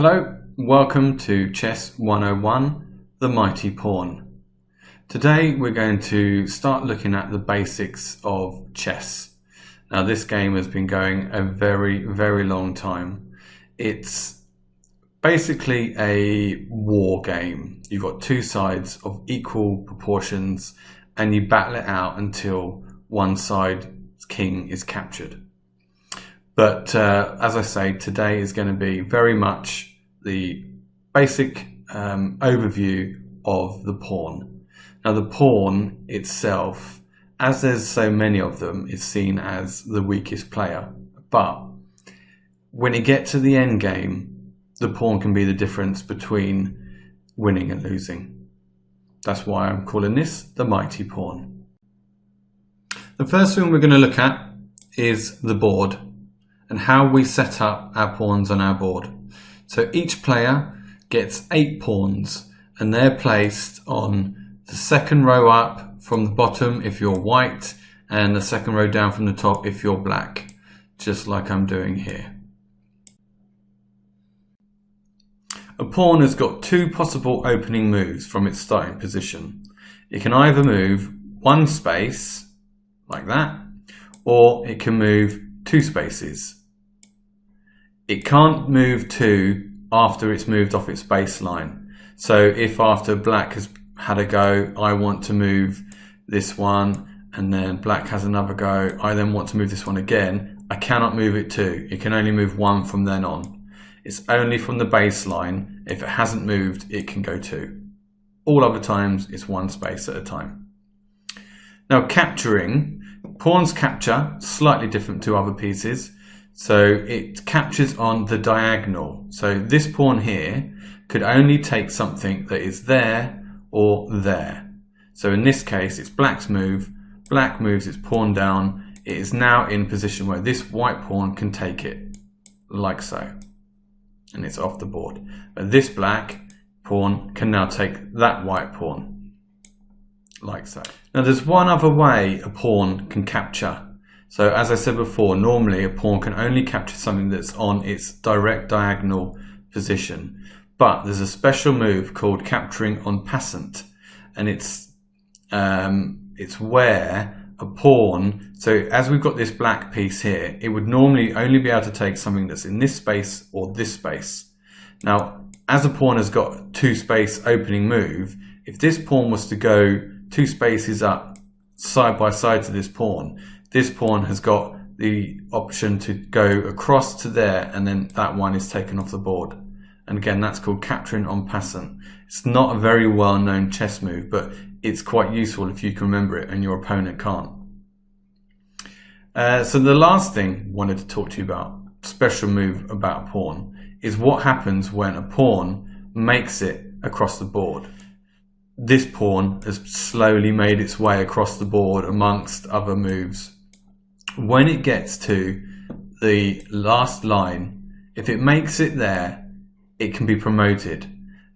Hello, welcome to Chess 101, The Mighty Pawn. Today we're going to start looking at the basics of chess. Now this game has been going a very, very long time. It's basically a war game. You've got two sides of equal proportions and you battle it out until one side's king is captured. But uh, as I say, today is going to be very much the basic um, overview of the pawn. Now the pawn itself, as there's so many of them, is seen as the weakest player. But when you get to the end game, the pawn can be the difference between winning and losing. That's why I'm calling this the mighty pawn. The first thing we're going to look at is the board and how we set up our pawns on our board. So each player gets eight pawns and they're placed on the second row up from the bottom if you're white and the second row down from the top if you're black, just like I'm doing here. A pawn has got two possible opening moves from its starting position. It can either move one space, like that, or it can move two spaces, it can't move two after it's moved off its baseline. So if after black has had a go, I want to move this one and then black has another go, I then want to move this one again, I cannot move it two. It can only move one from then on. It's only from the baseline. If it hasn't moved, it can go two. All other times, it's one space at a time. Now capturing, pawns capture, slightly different to other pieces. So it captures on the diagonal. So this pawn here could only take something that is there or there. So in this case, it's black's move. Black moves its pawn down. It is now in position where this white pawn can take it, like so. And it's off the board. But this black pawn can now take that white pawn, like so. Now there's one other way a pawn can capture so as I said before, normally a pawn can only capture something that's on its direct diagonal position. But there's a special move called capturing en passant. And it's, um, it's where a pawn, so as we've got this black piece here, it would normally only be able to take something that's in this space or this space. Now, as a pawn has got two space opening move, if this pawn was to go two spaces up side by side to this pawn, this pawn has got the option to go across to there and then that one is taken off the board. And again, that's called capturing en passant. It's not a very well known chess move, but it's quite useful if you can remember it and your opponent can't. Uh, so the last thing I wanted to talk to you about, special move about a pawn, is what happens when a pawn makes it across the board. This pawn has slowly made its way across the board amongst other moves when it gets to the last line, if it makes it there, it can be promoted.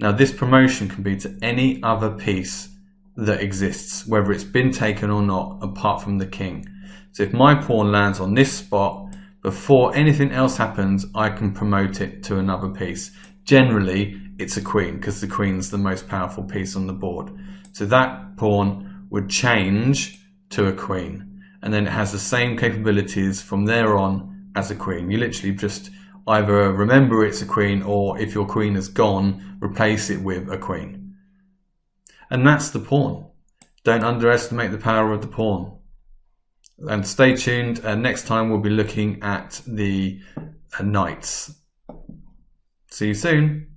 Now this promotion can be to any other piece that exists, whether it's been taken or not, apart from the king. So if my pawn lands on this spot, before anything else happens, I can promote it to another piece. Generally, it's a queen, because the queen's the most powerful piece on the board. So that pawn would change to a queen and then it has the same capabilities from there on as a queen. You literally just either remember it's a queen or if your queen is gone, replace it with a queen. And that's the pawn. Don't underestimate the power of the pawn. And stay tuned. Uh, next time we'll be looking at the uh, knights. See you soon.